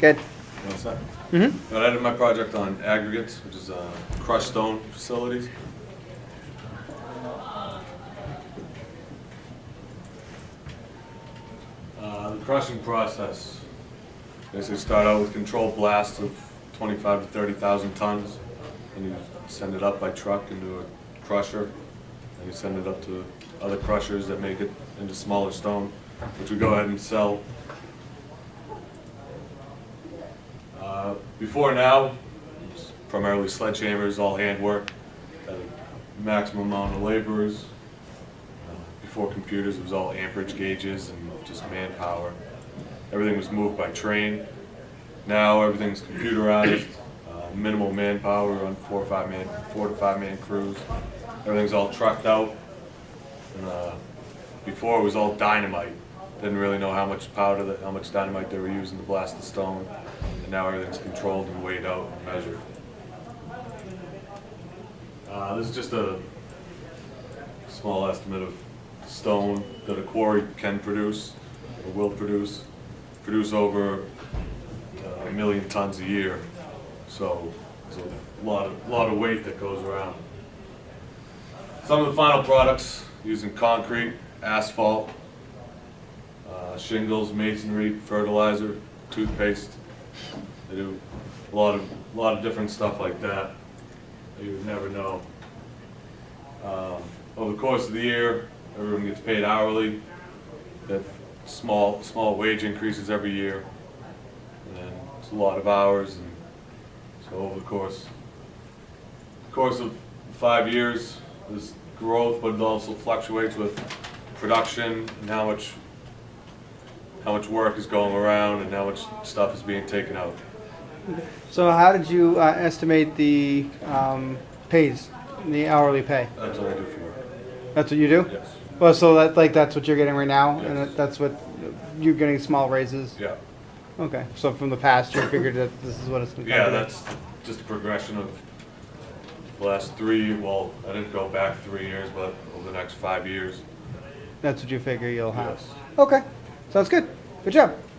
Good. One sec. Mm-hmm. I did my project on aggregates, which is uh, crushed stone facilities. Uh, The crushing process, basically start out with controlled blasts of 25 to 30,000 tons, and you send it up by truck into a crusher, and you send it up to other crushers that make it into smaller stone, which we go ahead and sell Uh, Before now, primarily sledgehammers, all handwork, had maximum amount of laborers. Uh, Before computers, it was all amperage gauges and just manpower. Everything was moved by train. Now, everything's computerized, uh, minimal manpower on four or five man, four to five man crews. Everything's all trucked out. And, uh, Before, it was all dynamite. Didn't really know how much powder, how much dynamite they were using to blast the stone. And now everything's controlled and weighed out and measured. Uh, this is just a small estimate of stone that a quarry can produce, or will produce, produce over uh, a million tons a year. So, there's a lot of, lot of weight that goes around. Some of the final products using concrete, asphalt, uh, shingles, masonry, fertilizer, toothpaste. They do a lot of, a lot of different stuff like that you would never know. Um, Over the course of the year, everyone gets paid hourly, that small, small wage increases every year. And it's a lot of hours and so over the course, course of five years, there's growth, but it also fluctuates with production and how much, how much work is going around and how much stuff is being taken out. So how did you uh, estimate the um, pays, the hourly pay? That's what I do for work. That's what you do? Yes. Well, so that like that's what you're getting right now, and Yes. that- that's what you're getting small raises. Yeah. Okay. So from the past, you figured that this is what it's. gonna Yeah, be. that's just a progression of the last three, well, I didn't go back three years, but over the next five years. That's what you figure you'll have. Yes. Okay. Sounds good. Good job.